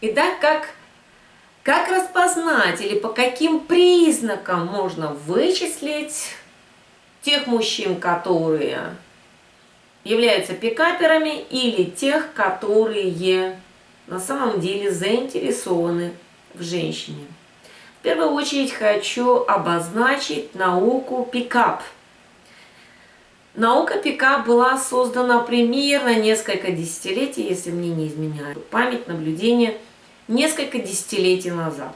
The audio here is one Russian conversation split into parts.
Итак, как, как распознать или по каким признакам можно вычислить тех мужчин, которые являются пикаперами или тех, которые на самом деле заинтересованы в женщине. В первую очередь хочу обозначить науку пикап. Наука пикап была создана примерно несколько десятилетий, если мне не изменяет память, наблюдение, несколько десятилетий назад.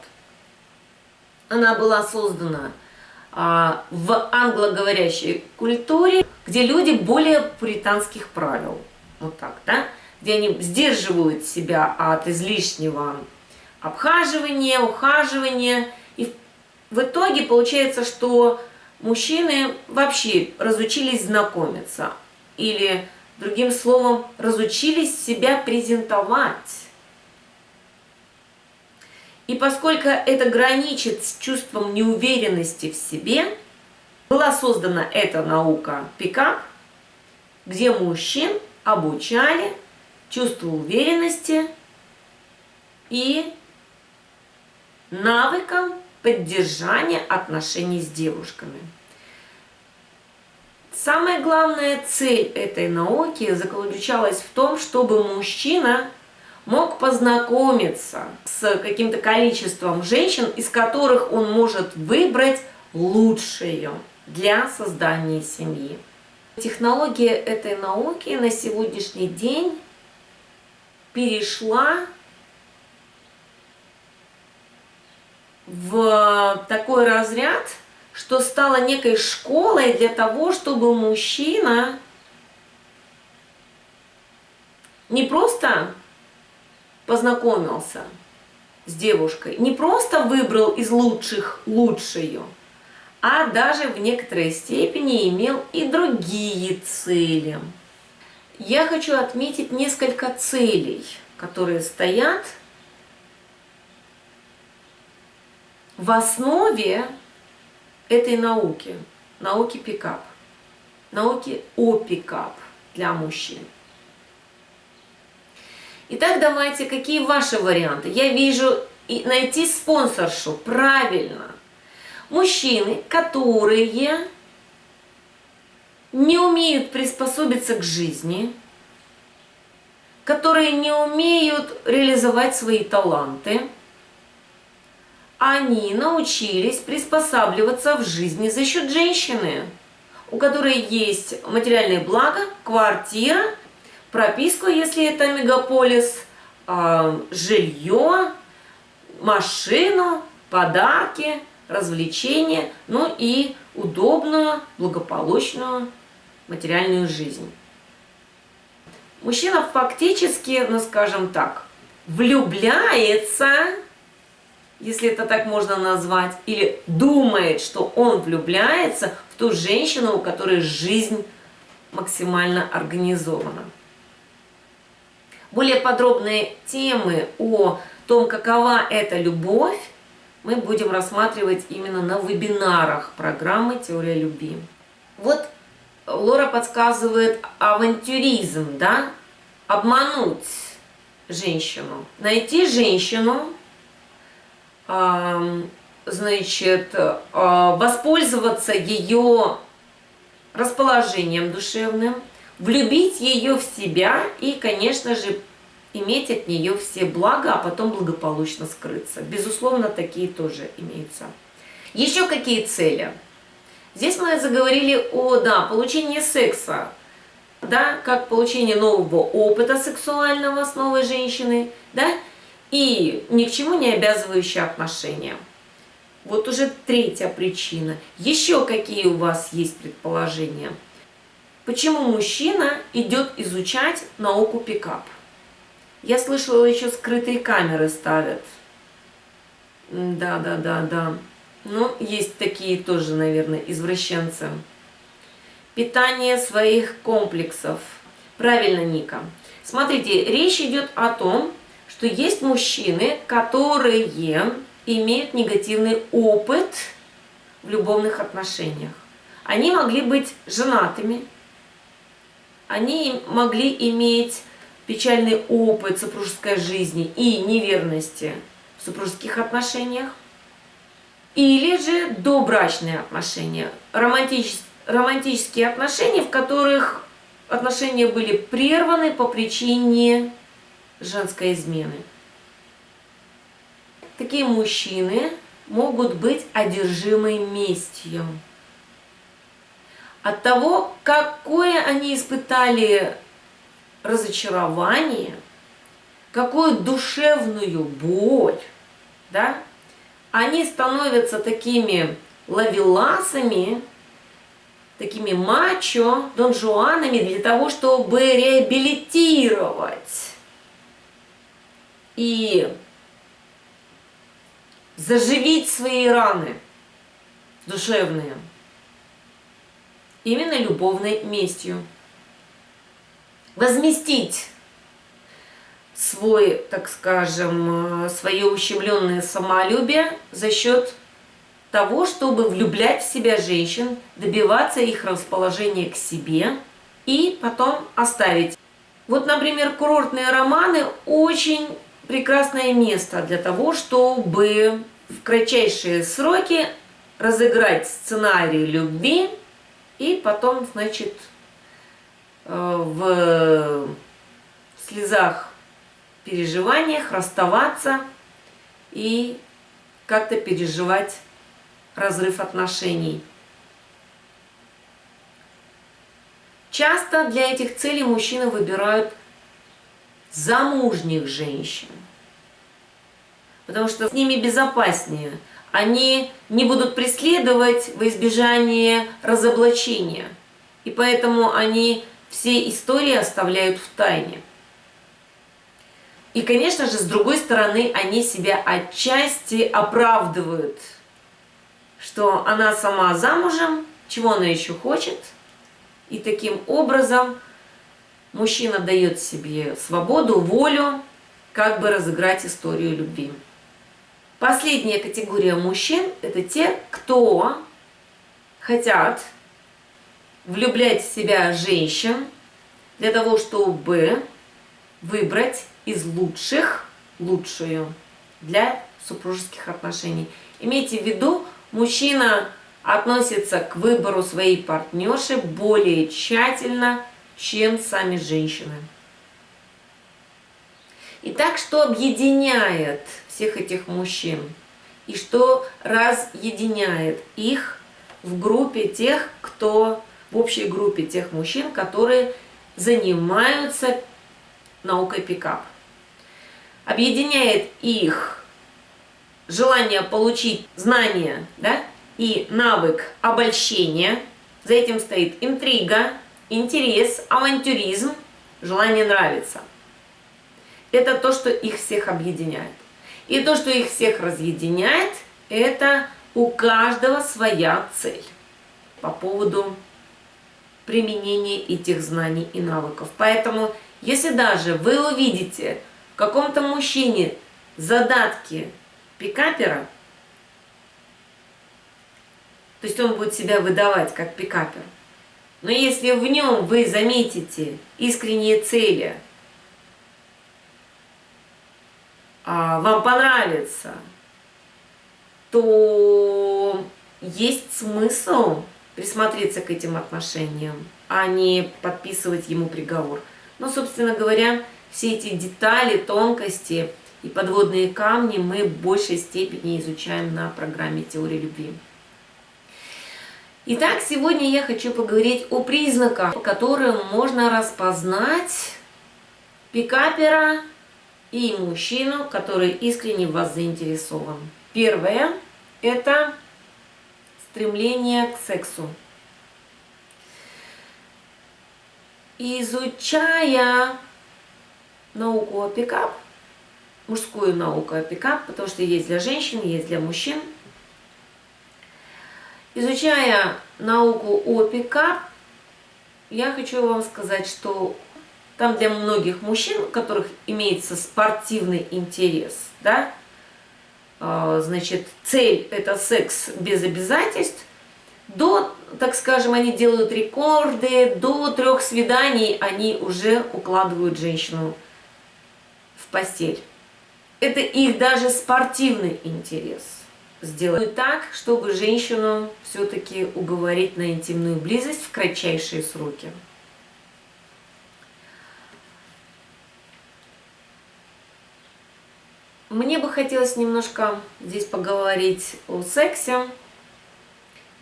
Она была создана а, в англоговорящей культуре, где люди более пуританских правил. Вот так, да? Где они сдерживают себя от излишнего обхаживания, ухаживания. И в итоге получается, что мужчины вообще разучились знакомиться. Или, другим словом, разучились себя презентовать. И поскольку это граничит с чувством неуверенности в себе, была создана эта наука пикап, где мужчин обучали чувству уверенности и навыкам поддержания отношений с девушками. Самая главная цель этой науки заключалась в том, чтобы мужчина мог познакомиться с каким-то количеством женщин, из которых он может выбрать лучшую для создания семьи. Технология этой науки на сегодняшний день перешла в такой разряд, что стала некой школой для того, чтобы мужчина не просто познакомился с девушкой, не просто выбрал из лучших лучшую, а даже в некоторой степени имел и другие цели. Я хочу отметить несколько целей, которые стоят в основе этой науки, науки пикап, науки о пикап для мужчин. Итак, давайте, какие ваши варианты? Я вижу найти спонсоршу, правильно. Мужчины, которые не умеют приспособиться к жизни, которые не умеют реализовать свои таланты, они научились приспосабливаться в жизни за счет женщины, у которой есть материальные блага, квартира, прописку, если это мегаполис, а, жилье, машину, подарки, развлечения, ну и удобную, благополучную материальную жизнь. Мужчина фактически, ну скажем так, влюбляется, если это так можно назвать, или думает, что он влюбляется в ту женщину, у которой жизнь максимально организована. Более подробные темы о том, какова эта любовь, мы будем рассматривать именно на вебинарах программы «Теория любви». Вот Лора подсказывает авантюризм, да? Обмануть женщину. Найти женщину, значит, а, воспользоваться ее расположением душевным, влюбить ее в себя и, конечно же, иметь от нее все блага, а потом благополучно скрыться. Безусловно, такие тоже имеются. Еще какие цели? Здесь мы заговорили о да, получении секса, да, как получение нового опыта сексуального с новой женщиной, да, и ни к чему не обязывающие отношения. Вот уже третья причина. Еще какие у вас есть предположения? Почему мужчина идет изучать науку пикап? Я слышала, еще скрытые камеры ставят. Да, да, да, да. Ну, есть такие тоже, наверное, извращенцы. Питание своих комплексов. Правильно, Ника. Смотрите, речь идет о том, что есть мужчины, которые имеют негативный опыт в любовных отношениях. Они могли быть женатыми, они могли иметь печальный опыт супружеской жизни и неверности в супружеских отношениях, или же добрачные отношения, романтические, романтические отношения, в которых отношения были прерваны по причине женской измены. Такие мужчины могут быть одержимы местью. От того, какое они испытали разочарование, какую душевную боль, да, они становятся такими лавеласами, такими мачо, донжуанами для того, чтобы реабилитировать. И заживить свои раны душевные именно любовной местью. Возместить свой, так скажем, свое ущемленное самолюбие за счет того, чтобы влюблять в себя женщин, добиваться их расположения к себе и потом оставить. Вот, например, курортные романы очень прекрасное место для того, чтобы в кратчайшие сроки разыграть сценарий любви и потом, значит, э, в слезах, переживаниях расставаться и как-то переживать разрыв отношений. Часто для этих целей мужчины выбирают замужних женщин, потому что с ними безопаснее. Они не будут преследовать во избежание разоблачения, и поэтому они все истории оставляют в тайне. И, конечно же, с другой стороны, они себя отчасти оправдывают – что она сама замужем, чего она еще хочет. И таким образом мужчина дает себе свободу, волю, как бы разыграть историю любви. Последняя категория мужчин – это те, кто хотят влюблять в себя женщин для того, чтобы выбрать из лучших лучшую для супружеских отношений. Имейте в виду, мужчина относится к выбору своей партнерши более тщательно, чем сами женщины. Итак, что объединяет всех этих мужчин? И что разъединяет их в группе тех, кто, в общей группе тех мужчин, которые занимаются наукой пикап? Объединяет их желание получить знания да, и навык обольщения. За этим стоит интрига, интерес, авантюризм, желание нравиться. Это то, что их всех объединяет. И то, что их всех разъединяет, это у каждого своя цель по поводу применения этих знаний и навыков. Поэтому, если даже вы увидите в каком-то мужчине задатки пикапера, то есть он будет себя выдавать как пикапер. Но если в нем вы заметите искренние цели, а, вам понравится, то есть смысл присмотреться к этим отношениям, а не подписывать ему приговор. Но, собственно говоря, все эти детали, тонкости – и подводные камни мы в большей степени изучаем на программе «Теория любви». Итак, сегодня я хочу поговорить о признаках, по которым можно распознать пикапера и мужчину, который искренне в вас заинтересован. Первое – это стремление к сексу. Изучая науку о пикап, мужскую науку о пикап, потому что есть для женщин, есть для мужчин. Изучая науку о пикап, я хочу вам сказать, что там для многих мужчин, у которых имеется спортивный интерес, да, а, значит, цель это секс без обязательств, до, так скажем, они делают рекорды, до трех свиданий они уже укладывают женщину в постель. Это их даже спортивный интерес сделать так, чтобы женщину все-таки уговорить на интимную близость в кратчайшие сроки. Мне бы хотелось немножко здесь поговорить о сексе.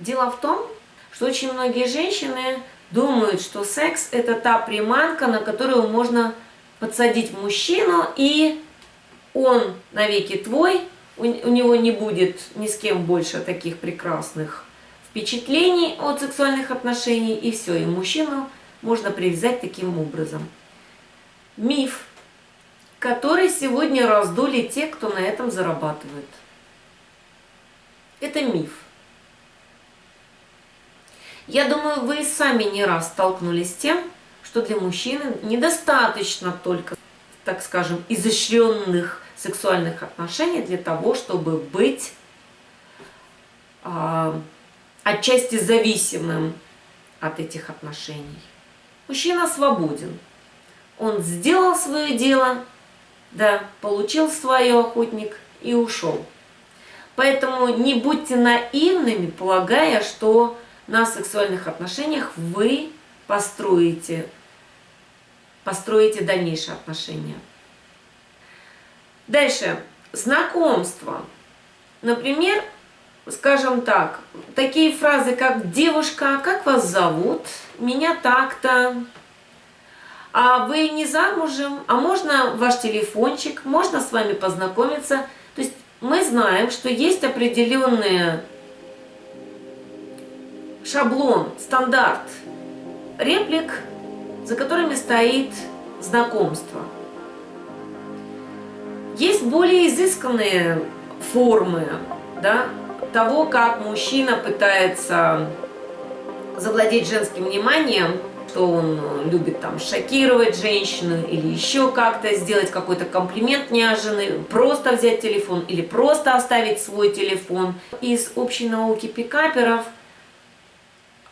Дело в том, что очень многие женщины думают, что секс – это та приманка, на которую можно подсадить мужчину, и он навеки твой, у, него не будет ни с кем больше таких прекрасных впечатлений от сексуальных отношений, и все, и мужчину можно привязать таким образом. Миф, который сегодня раздули те, кто на этом зарабатывает. Это миф. Я думаю, вы сами не раз столкнулись с тем, что для мужчины недостаточно только, так скажем, изощренных сексуальных отношений для того, чтобы быть э, отчасти зависимым от этих отношений. Мужчина свободен. Он сделал свое дело, да, получил свое охотник и ушел. Поэтому не будьте наивными, полагая, что на сексуальных отношениях вы построите, построите дальнейшие отношения. Дальше. Знакомство. Например, скажем так, такие фразы, как «девушка, как вас зовут?», «меня так-то», «а вы не замужем?», «а можно ваш телефончик?», «можно с вами познакомиться?». То есть мы знаем, что есть определенные шаблон, стандарт реплик, за которыми стоит знакомство. Есть более изысканные формы да, того, как мужчина пытается завладеть женским вниманием, что он любит там шокировать женщину или еще как-то сделать какой-то комплимент неожиданный, просто взять телефон или просто оставить свой телефон. Из общей науки пикаперов –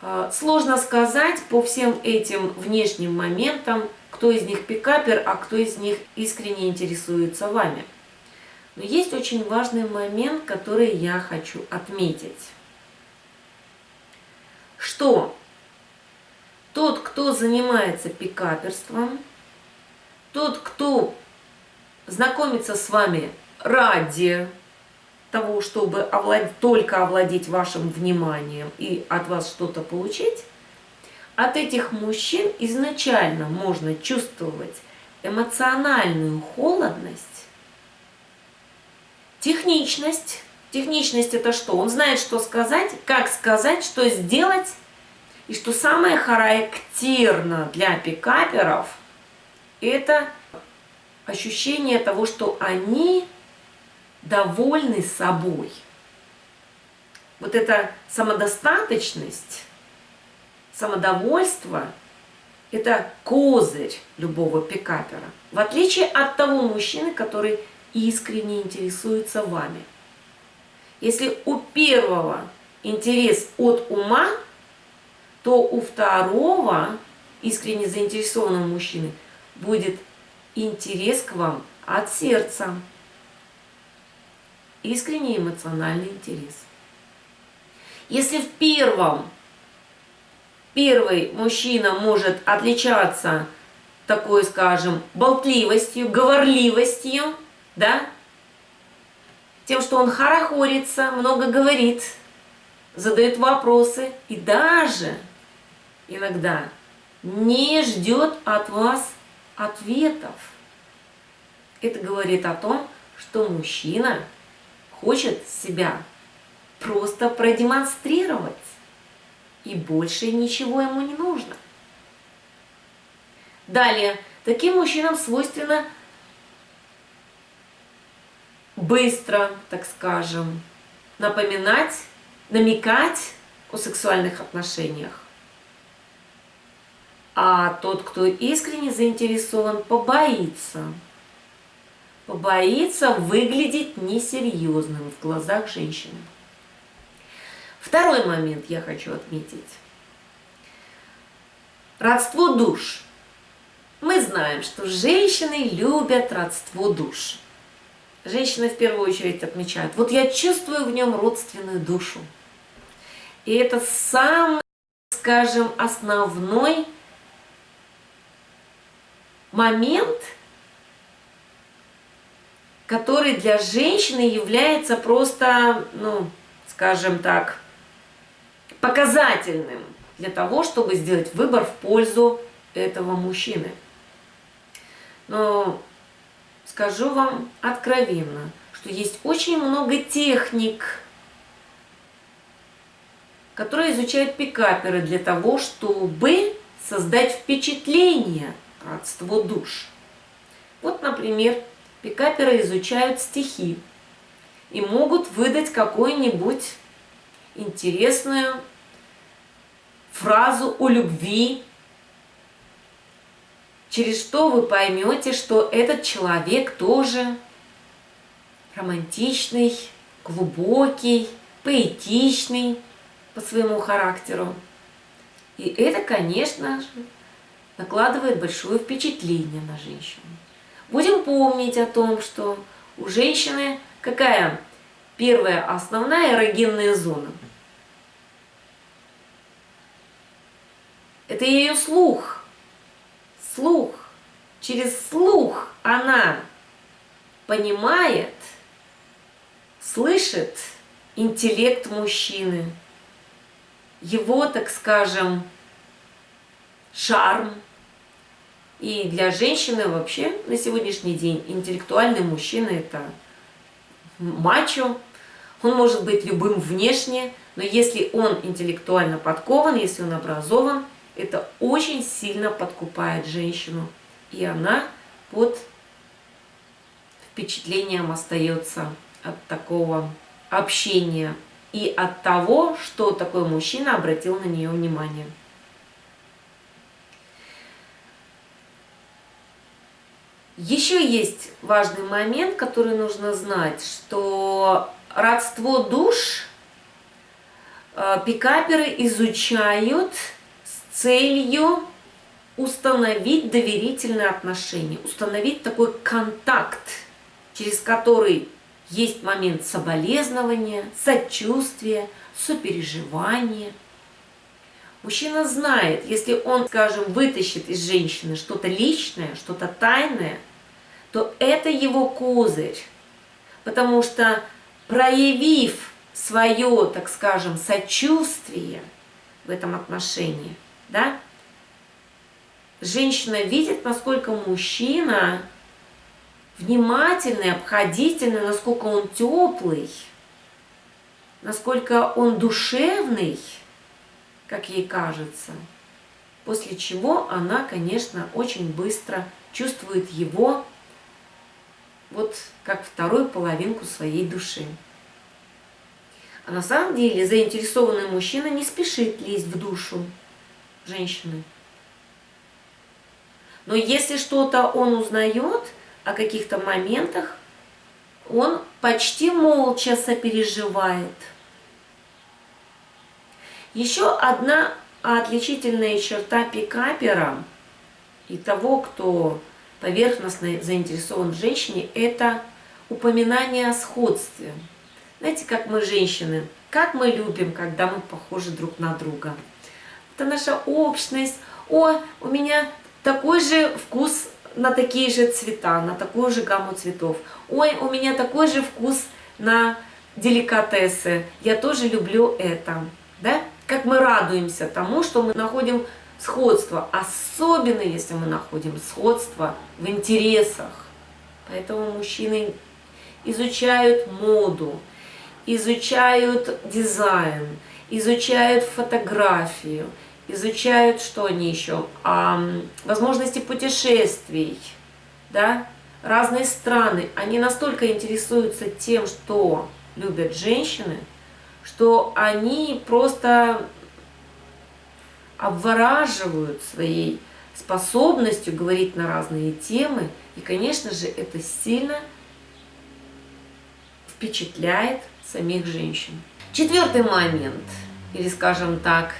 а, сложно сказать по всем этим внешним моментам, кто из них пикапер, а кто из них искренне интересуется вами. Но есть очень важный момент, который я хочу отметить. Что тот, кто занимается пикаперством, тот, кто знакомится с вами ради того, чтобы овлад... только овладеть вашим вниманием и от вас что-то получить, от этих мужчин изначально можно чувствовать эмоциональную холодность, техничность. Техничность это что? Он знает, что сказать, как сказать, что сделать. И что самое характерно для пикаперов, это ощущение того, что они довольны собой. Вот эта самодостаточность, самодовольство – это козырь любого пикапера. В отличие от того мужчины, который искренне интересуется вами. Если у первого интерес от ума, то у второго, искренне заинтересованного мужчины, будет интерес к вам от сердца искренний эмоциональный интерес. Если в первом, первый мужчина может отличаться такой, скажем, болтливостью, говорливостью, да, тем, что он хорохорится, много говорит, задает вопросы и даже иногда не ждет от вас ответов. Это говорит о том, что мужчина хочет себя просто продемонстрировать. И больше ничего ему не нужно. Далее, таким мужчинам свойственно быстро, так скажем, напоминать, намекать о сексуальных отношениях. А тот, кто искренне заинтересован, побоится побоится выглядеть несерьезным в глазах женщины. Второй момент я хочу отметить. Родство душ. Мы знаем, что женщины любят родство душ. Женщины в первую очередь отмечают, вот я чувствую в нем родственную душу. И это самый, скажем, основной момент, который для женщины является просто, ну, скажем так, показательным для того, чтобы сделать выбор в пользу этого мужчины. Но скажу вам откровенно, что есть очень много техник, которые изучают пикаперы для того, чтобы создать впечатление родства душ. Вот, например, пикаперы изучают стихи и могут выдать какую-нибудь интересную фразу о любви, через что вы поймете, что этот человек тоже романтичный, глубокий, поэтичный по своему характеру. И это, конечно же, накладывает большое впечатление на женщину. Будем помнить о том, что у женщины какая первая основная эрогенная зона – Это ее слух. Слух. Через слух она понимает, слышит интеллект мужчины, его, так скажем, шарм. И для женщины вообще на сегодняшний день интеллектуальный мужчина – это мачо. Он может быть любым внешне, но если он интеллектуально подкован, если он образован – это очень сильно подкупает женщину. И она под впечатлением остается от такого общения и от того, что такой мужчина обратил на нее внимание. Еще есть важный момент, который нужно знать, что родство душ э, пикаперы изучают целью установить доверительные отношения, установить такой контакт, через который есть момент соболезнования, сочувствия, сопереживания. Мужчина знает, если он, скажем, вытащит из женщины что-то личное, что-то тайное, то это его козырь. Потому что проявив свое, так скажем, сочувствие в этом отношении – да? Женщина видит, насколько мужчина внимательный, обходительный, насколько он теплый, насколько он душевный, как ей кажется. После чего она, конечно, очень быстро чувствует его вот как вторую половинку своей души. А на самом деле заинтересованный мужчина не спешит лезть в душу женщины. Но если что-то он узнает о каких-то моментах, он почти молча сопереживает. Еще одна отличительная черта пикапера и того, кто поверхностно заинтересован в женщине, это упоминание о сходстве. Знаете, как мы женщины, как мы любим, когда мы похожи друг на друга это наша общность. О, у меня такой же вкус на такие же цвета, на такую же гамму цветов. Ой, у меня такой же вкус на деликатесы. Я тоже люблю это. Да? Как мы радуемся тому, что мы находим сходство. Особенно, если мы находим сходство в интересах. Поэтому мужчины изучают моду, изучают дизайн, изучают фотографию, изучают, что они еще, а, возможности путешествий, да, разные страны. Они настолько интересуются тем, что любят женщины, что они просто обвораживают своей способностью говорить на разные темы. И, конечно же, это сильно впечатляет самих женщин. Четвертый момент – или, скажем так,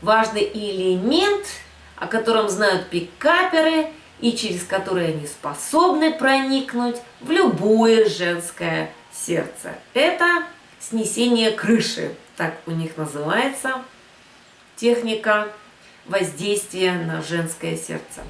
важный элемент, о котором знают пикаперы и через который они способны проникнуть в любое женское сердце. Это снесение крыши, так у них называется техника воздействия на женское сердце.